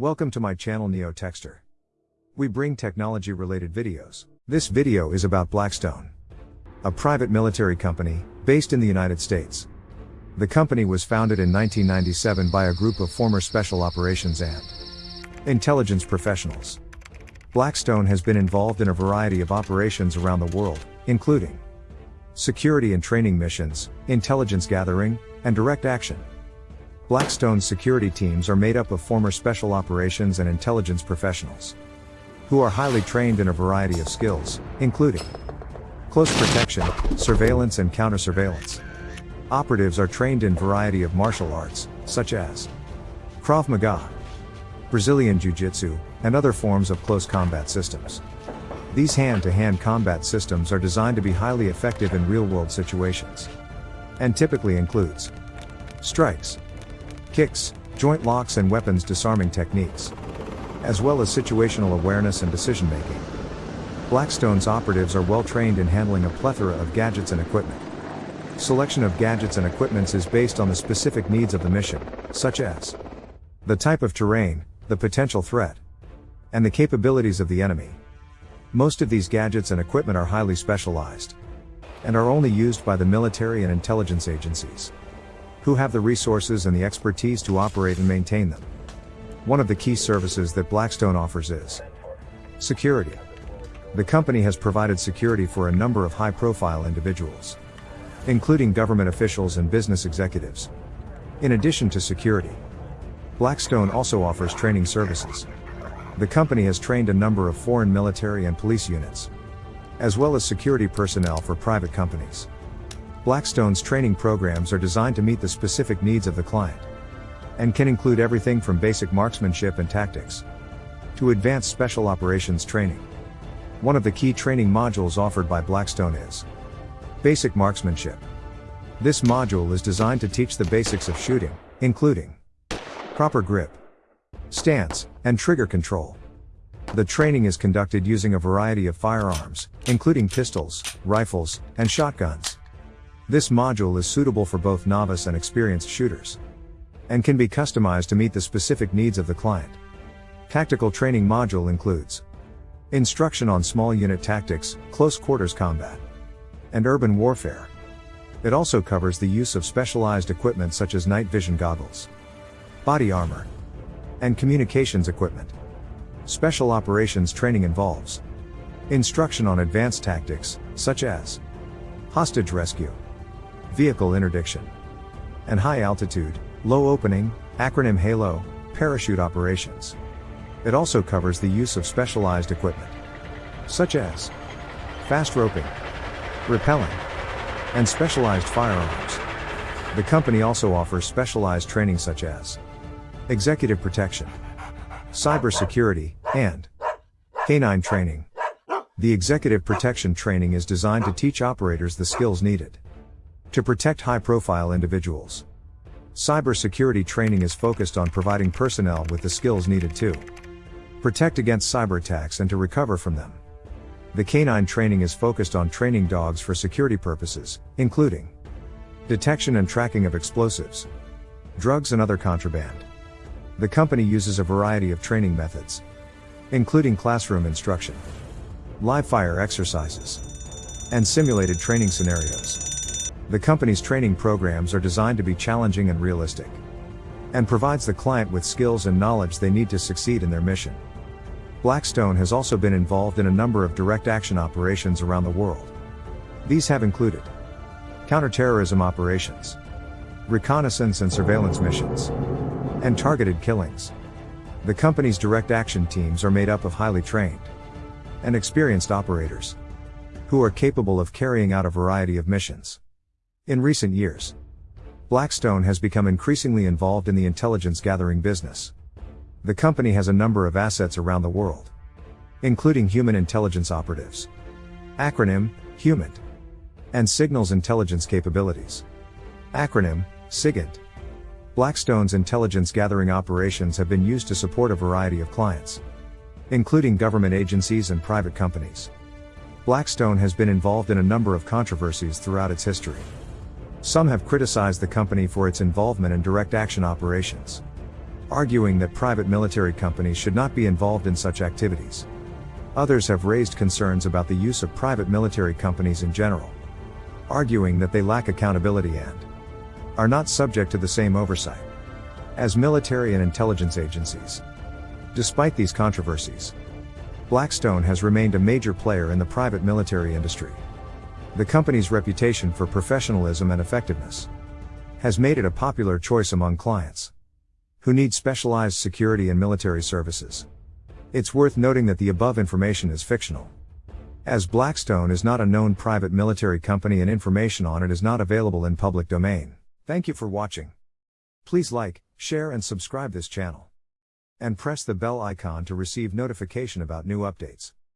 Welcome to my channel Neo Texter. We bring technology related videos. This video is about Blackstone, a private military company based in the United States. The company was founded in 1997 by a group of former special operations and intelligence professionals. Blackstone has been involved in a variety of operations around the world, including security and training missions, intelligence gathering, and direct action. Blackstone's security teams are made up of former special operations and intelligence professionals who are highly trained in a variety of skills, including close protection, surveillance and counter-surveillance. Operatives are trained in a variety of martial arts, such as Krav Maga, Brazilian Jiu-Jitsu, and other forms of close combat systems. These hand-to-hand combat systems are designed to be highly effective in real-world situations. And typically includes strikes, kicks, joint locks and weapons disarming techniques, as well as situational awareness and decision making. Blackstone's operatives are well trained in handling a plethora of gadgets and equipment. Selection of gadgets and equipments is based on the specific needs of the mission, such as the type of terrain, the potential threat, and the capabilities of the enemy. Most of these gadgets and equipment are highly specialized and are only used by the military and intelligence agencies who have the resources and the expertise to operate and maintain them. One of the key services that Blackstone offers is security. The company has provided security for a number of high profile individuals, including government officials and business executives. In addition to security, Blackstone also offers training services. The company has trained a number of foreign military and police units, as well as security personnel for private companies. Blackstone's training programs are designed to meet the specific needs of the client and can include everything from basic marksmanship and tactics to advanced special operations training. One of the key training modules offered by Blackstone is Basic Marksmanship. This module is designed to teach the basics of shooting, including proper grip, stance, and trigger control. The training is conducted using a variety of firearms, including pistols, rifles, and shotguns. This module is suitable for both novice and experienced shooters. And can be customized to meet the specific needs of the client. Tactical training module includes instruction on small unit tactics, close quarters combat, and urban warfare. It also covers the use of specialized equipment such as night vision goggles, body armor, and communications equipment. Special operations training involves instruction on advanced tactics, such as hostage rescue, vehicle interdiction, and high altitude, low opening, acronym HALO, parachute operations. It also covers the use of specialized equipment, such as fast roping, rappelling, and specialized firearms. The company also offers specialized training such as executive protection, cybersecurity, and canine training. The executive protection training is designed to teach operators the skills needed to protect high profile individuals. Cybersecurity training is focused on providing personnel with the skills needed to protect against cyber attacks and to recover from them. The canine training is focused on training dogs for security purposes, including detection and tracking of explosives, drugs, and other contraband. The company uses a variety of training methods, including classroom instruction, live fire exercises, and simulated training scenarios. The company's training programs are designed to be challenging and realistic. And provides the client with skills and knowledge they need to succeed in their mission. Blackstone has also been involved in a number of direct action operations around the world. These have included counterterrorism operations, reconnaissance and surveillance missions, and targeted killings. The company's direct action teams are made up of highly trained and experienced operators who are capable of carrying out a variety of missions. In recent years, Blackstone has become increasingly involved in the intelligence gathering business. The company has a number of assets around the world, including human intelligence operatives, acronym, HUMINT, and signals intelligence capabilities. Acronym, SIGINT. Blackstone's intelligence gathering operations have been used to support a variety of clients, including government agencies and private companies. Blackstone has been involved in a number of controversies throughout its history. Some have criticized the company for its involvement in direct action operations. arguing that private military companies should not be involved in such activities. Others have raised concerns about the use of private military companies in general, arguing that they lack accountability and are not subject to the same oversight as military and intelligence agencies. Despite these controversies, Blackstone has remained a major player in the private military industry. The company's reputation for professionalism and effectiveness has made it a popular choice among clients who need specialized security and military services. It's worth noting that the above information is fictional. As Blackstone is not a known private military company and information on it is not available in public domain. Thank you for watching. Please like, share and subscribe this channel. And press the bell icon to receive notification about new updates.